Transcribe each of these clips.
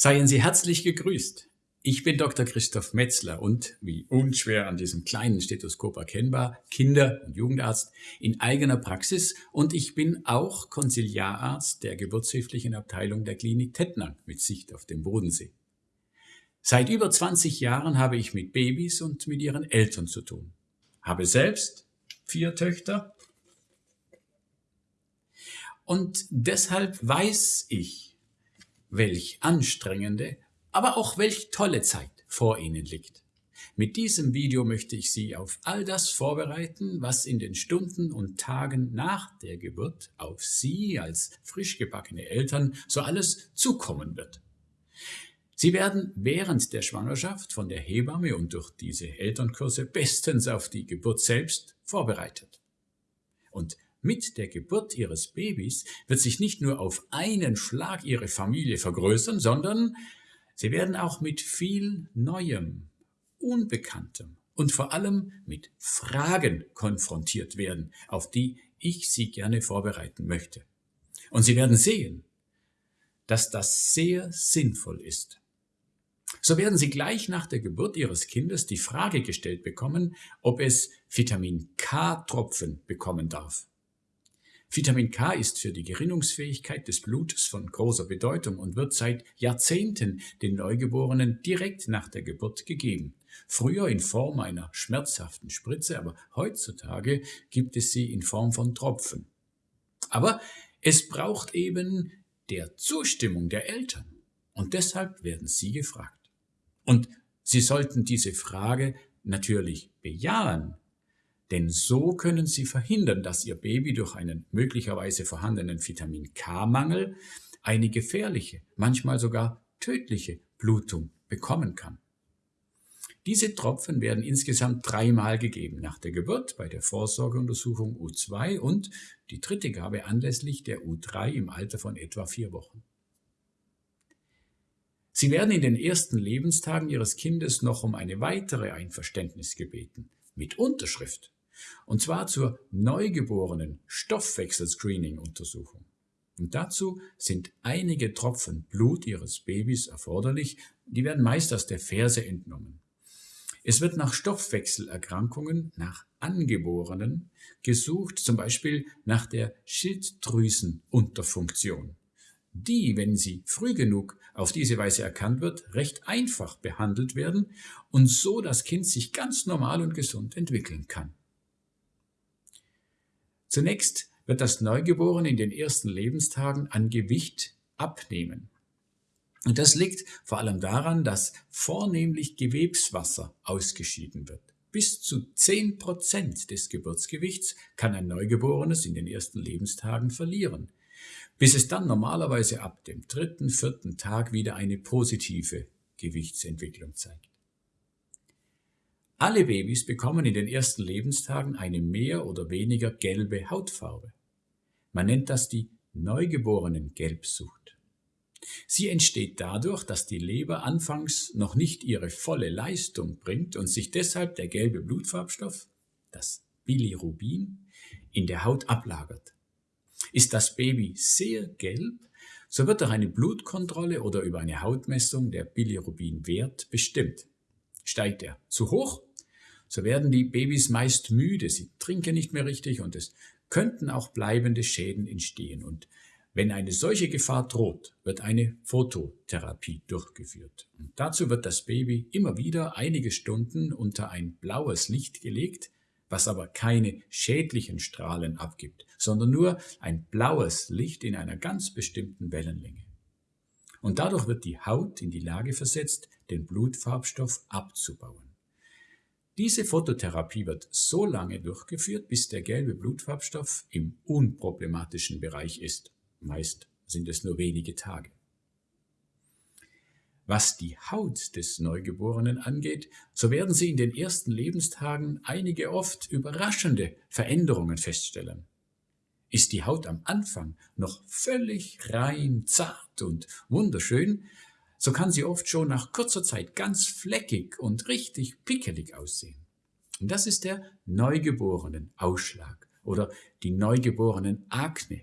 Seien Sie herzlich gegrüßt. Ich bin Dr. Christoph Metzler und, wie unschwer an diesem kleinen Stethoskop erkennbar, Kinder- und Jugendarzt in eigener Praxis und ich bin auch Konsiliararzt der geburtshilflichen Abteilung der Klinik Tettnang mit Sicht auf den Bodensee. Seit über 20 Jahren habe ich mit Babys und mit ihren Eltern zu tun. Habe selbst vier Töchter und deshalb weiß ich, welch anstrengende, aber auch welch tolle Zeit vor Ihnen liegt. Mit diesem Video möchte ich Sie auf all das vorbereiten, was in den Stunden und Tagen nach der Geburt auf Sie als frisch gebackene Eltern so alles zukommen wird. Sie werden während der Schwangerschaft von der Hebamme und durch diese Elternkurse bestens auf die Geburt selbst vorbereitet. Und mit der Geburt ihres Babys wird sich nicht nur auf einen Schlag ihre Familie vergrößern, sondern sie werden auch mit viel Neuem, Unbekanntem und vor allem mit Fragen konfrontiert werden, auf die ich sie gerne vorbereiten möchte. Und sie werden sehen, dass das sehr sinnvoll ist. So werden Sie gleich nach der Geburt Ihres Kindes die Frage gestellt bekommen, ob es Vitamin K-Tropfen bekommen darf. Vitamin K ist für die Gerinnungsfähigkeit des Blutes von großer Bedeutung und wird seit Jahrzehnten den Neugeborenen direkt nach der Geburt gegeben. Früher in Form einer schmerzhaften Spritze, aber heutzutage gibt es sie in Form von Tropfen. Aber es braucht eben der Zustimmung der Eltern und deshalb werden sie gefragt. Und sie sollten diese Frage natürlich bejahen denn so können Sie verhindern, dass Ihr Baby durch einen möglicherweise vorhandenen Vitamin K-Mangel eine gefährliche, manchmal sogar tödliche Blutung bekommen kann. Diese Tropfen werden insgesamt dreimal gegeben, nach der Geburt, bei der Vorsorgeuntersuchung U2 und die dritte Gabe anlässlich der U3 im Alter von etwa vier Wochen. Sie werden in den ersten Lebenstagen Ihres Kindes noch um eine weitere Einverständnis gebeten, mit Unterschrift und zwar zur neugeborenen Stoffwechselscreening-Untersuchung. Und dazu sind einige Tropfen Blut Ihres Babys erforderlich, die werden meist aus der Ferse entnommen. Es wird nach Stoffwechselerkrankungen, nach Angeborenen gesucht, zum Beispiel nach der Schilddrüsenunterfunktion, die, wenn sie früh genug auf diese Weise erkannt wird, recht einfach behandelt werden und so das Kind sich ganz normal und gesund entwickeln kann. Zunächst wird das Neugeborene in den ersten Lebenstagen an Gewicht abnehmen. Und das liegt vor allem daran, dass vornehmlich Gewebswasser ausgeschieden wird. Bis zu 10 Prozent des Geburtsgewichts kann ein Neugeborenes in den ersten Lebenstagen verlieren, bis es dann normalerweise ab dem dritten, vierten Tag wieder eine positive Gewichtsentwicklung zeigt. Alle Babys bekommen in den ersten Lebenstagen eine mehr oder weniger gelbe Hautfarbe. Man nennt das die Neugeborenen-Gelbsucht. Sie entsteht dadurch, dass die Leber anfangs noch nicht ihre volle Leistung bringt und sich deshalb der gelbe Blutfarbstoff, das Bilirubin, in der Haut ablagert. Ist das Baby sehr gelb, so wird durch eine Blutkontrolle oder über eine Hautmessung der Bilirubinwert bestimmt. Steigt er zu hoch, so werden die Babys meist müde, sie trinken nicht mehr richtig und es könnten auch bleibende Schäden entstehen. Und wenn eine solche Gefahr droht, wird eine Phototherapie durchgeführt. Und dazu wird das Baby immer wieder einige Stunden unter ein blaues Licht gelegt, was aber keine schädlichen Strahlen abgibt, sondern nur ein blaues Licht in einer ganz bestimmten Wellenlänge. Und dadurch wird die Haut in die Lage versetzt, den Blutfarbstoff abzubauen. Diese Phototherapie wird so lange durchgeführt, bis der gelbe Blutfarbstoff im unproblematischen Bereich ist. Meist sind es nur wenige Tage. Was die Haut des Neugeborenen angeht, so werden Sie in den ersten Lebenstagen einige oft überraschende Veränderungen feststellen. Ist die Haut am Anfang noch völlig rein, zart und wunderschön, so kann sie oft schon nach kurzer Zeit ganz fleckig und richtig pickelig aussehen. Und das ist der Neugeborenen-Ausschlag oder die Neugeborenen-Akne.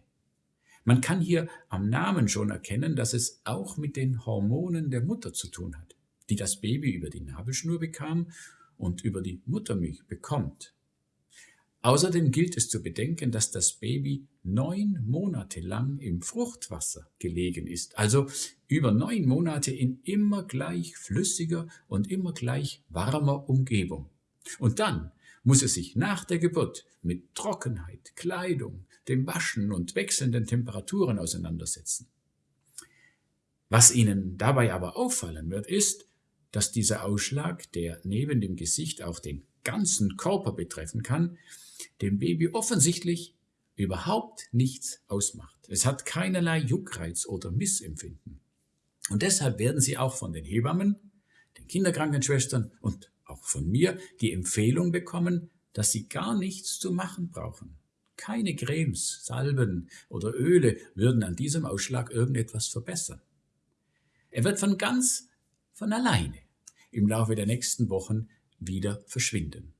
Man kann hier am Namen schon erkennen, dass es auch mit den Hormonen der Mutter zu tun hat, die das Baby über die Nabelschnur bekam und über die Muttermilch bekommt. Außerdem gilt es zu bedenken, dass das Baby neun Monate lang im Fruchtwasser gelegen ist, also über neun Monate in immer gleich flüssiger und immer gleich warmer Umgebung. Und dann muss es sich nach der Geburt mit Trockenheit, Kleidung, dem Waschen und wechselnden Temperaturen auseinandersetzen. Was Ihnen dabei aber auffallen wird, ist, dass dieser Ausschlag, der neben dem Gesicht auch den ganzen Körper betreffen kann, dem Baby offensichtlich überhaupt nichts ausmacht. Es hat keinerlei Juckreiz oder Missempfinden. Und deshalb werden Sie auch von den Hebammen, den Kinderkrankenschwestern und auch von mir die Empfehlung bekommen, dass Sie gar nichts zu machen brauchen. Keine Cremes, Salben oder Öle würden an diesem Ausschlag irgendetwas verbessern. Er wird von ganz von alleine im Laufe der nächsten Wochen wieder verschwinden.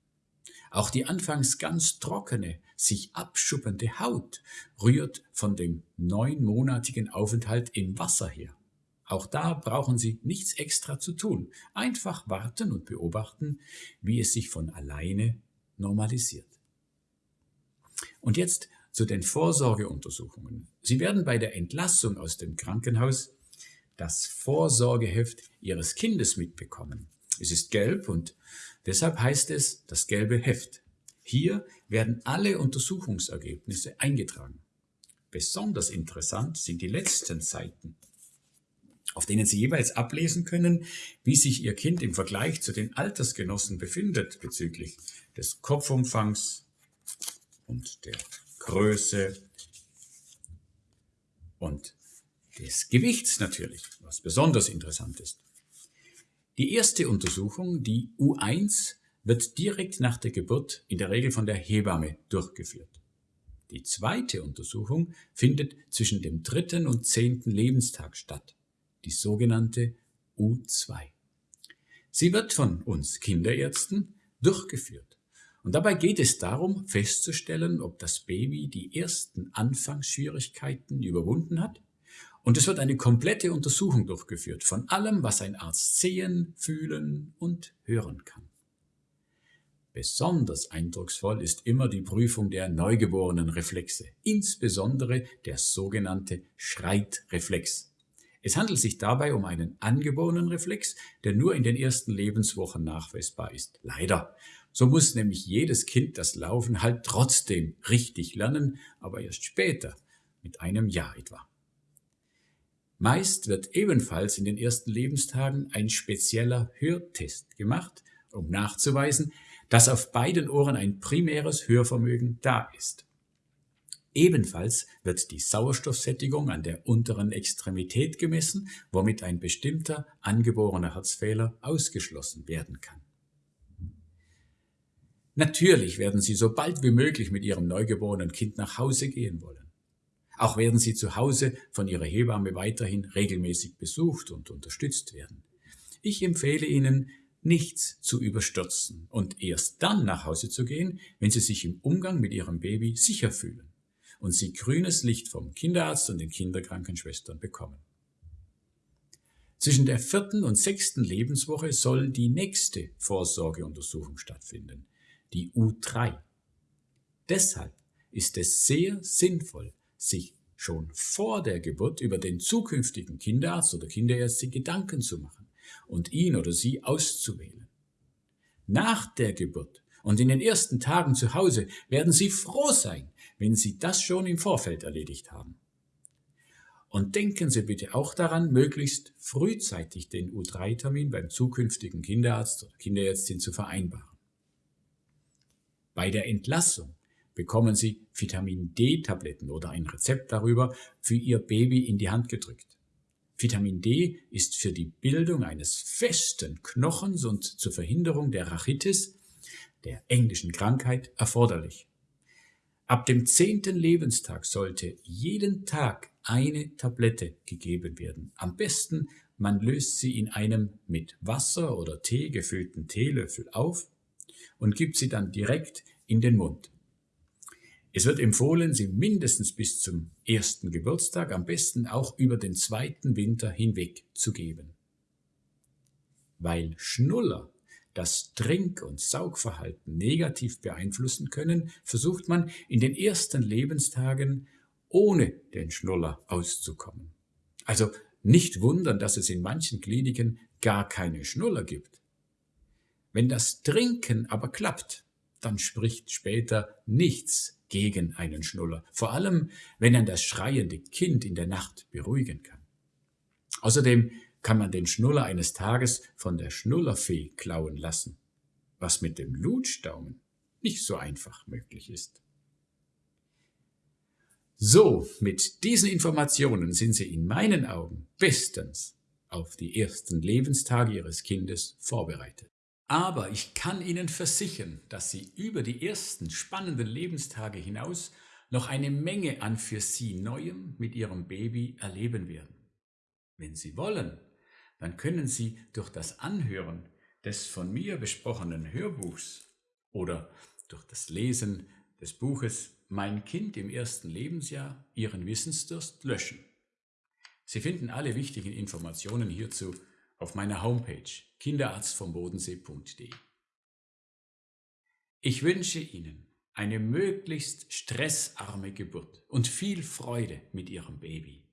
Auch die anfangs ganz trockene, sich abschuppende Haut rührt von dem neunmonatigen Aufenthalt im Wasser her. Auch da brauchen Sie nichts extra zu tun. Einfach warten und beobachten, wie es sich von alleine normalisiert. Und jetzt zu den Vorsorgeuntersuchungen. Sie werden bei der Entlassung aus dem Krankenhaus das Vorsorgeheft Ihres Kindes mitbekommen. Es ist gelb und deshalb heißt es das gelbe Heft. Hier werden alle Untersuchungsergebnisse eingetragen. Besonders interessant sind die letzten Seiten, auf denen Sie jeweils ablesen können, wie sich Ihr Kind im Vergleich zu den Altersgenossen befindet bezüglich des Kopfumfangs und der Größe und des Gewichts natürlich, was besonders interessant ist. Die erste Untersuchung, die U1, wird direkt nach der Geburt in der Regel von der Hebamme durchgeführt. Die zweite Untersuchung findet zwischen dem dritten und zehnten Lebenstag statt, die sogenannte U2. Sie wird von uns Kinderärzten durchgeführt. Und dabei geht es darum, festzustellen, ob das Baby die ersten Anfangsschwierigkeiten überwunden hat und es wird eine komplette Untersuchung durchgeführt von allem, was ein Arzt sehen, fühlen und hören kann. Besonders eindrucksvoll ist immer die Prüfung der neugeborenen Reflexe, insbesondere der sogenannte Schreitreflex. Es handelt sich dabei um einen angeborenen Reflex, der nur in den ersten Lebenswochen nachweisbar ist. Leider. So muss nämlich jedes Kind das Laufen halt trotzdem richtig lernen, aber erst später, mit einem Jahr etwa. Meist wird ebenfalls in den ersten Lebenstagen ein spezieller Hörtest gemacht, um nachzuweisen, dass auf beiden Ohren ein primäres Hörvermögen da ist. Ebenfalls wird die Sauerstoffsättigung an der unteren Extremität gemessen, womit ein bestimmter angeborener Herzfehler ausgeschlossen werden kann. Natürlich werden Sie so bald wie möglich mit Ihrem neugeborenen Kind nach Hause gehen wollen. Auch werden sie zu Hause von ihrer Hebamme weiterhin regelmäßig besucht und unterstützt werden. Ich empfehle Ihnen, nichts zu überstürzen und erst dann nach Hause zu gehen, wenn Sie sich im Umgang mit Ihrem Baby sicher fühlen und Sie grünes Licht vom Kinderarzt und den Kinderkrankenschwestern bekommen. Zwischen der vierten und sechsten Lebenswoche soll die nächste Vorsorgeuntersuchung stattfinden, die U3. Deshalb ist es sehr sinnvoll, sich schon vor der Geburt über den zukünftigen Kinderarzt oder Kinderärztin Gedanken zu machen und ihn oder sie auszuwählen. Nach der Geburt und in den ersten Tagen zu Hause werden Sie froh sein, wenn Sie das schon im Vorfeld erledigt haben. Und denken Sie bitte auch daran, möglichst frühzeitig den U3-Termin beim zukünftigen Kinderarzt oder Kinderärztin zu vereinbaren. Bei der Entlassung bekommen Sie Vitamin D-Tabletten oder ein Rezept darüber für Ihr Baby in die Hand gedrückt. Vitamin D ist für die Bildung eines festen Knochens und zur Verhinderung der Rachitis, der englischen Krankheit, erforderlich. Ab dem zehnten Lebenstag sollte jeden Tag eine Tablette gegeben werden. Am besten, man löst sie in einem mit Wasser oder Tee gefüllten Teelöffel auf und gibt sie dann direkt in den Mund. Es wird empfohlen, sie mindestens bis zum ersten Geburtstag, am besten auch über den zweiten Winter hinweg zu geben. Weil Schnuller das Trink- und Saugverhalten negativ beeinflussen können, versucht man in den ersten Lebenstagen ohne den Schnuller auszukommen. Also nicht wundern, dass es in manchen Kliniken gar keine Schnuller gibt. Wenn das Trinken aber klappt, dann spricht später nichts gegen einen Schnuller, vor allem wenn er das schreiende Kind in der Nacht beruhigen kann. Außerdem kann man den Schnuller eines Tages von der Schnullerfee klauen lassen, was mit dem Lutschdaumen nicht so einfach möglich ist. So, mit diesen Informationen sind Sie in meinen Augen bestens auf die ersten Lebenstage Ihres Kindes vorbereitet. Aber ich kann Ihnen versichern, dass Sie über die ersten spannenden Lebenstage hinaus noch eine Menge an für Sie Neuem mit Ihrem Baby erleben werden. Wenn Sie wollen, dann können Sie durch das Anhören des von mir besprochenen Hörbuchs oder durch das Lesen des Buches Mein Kind im ersten Lebensjahr Ihren Wissensdurst löschen. Sie finden alle wichtigen Informationen hierzu auf meiner Homepage kinderarztvombodensee.de. Ich wünsche Ihnen eine möglichst stressarme Geburt und viel Freude mit Ihrem Baby.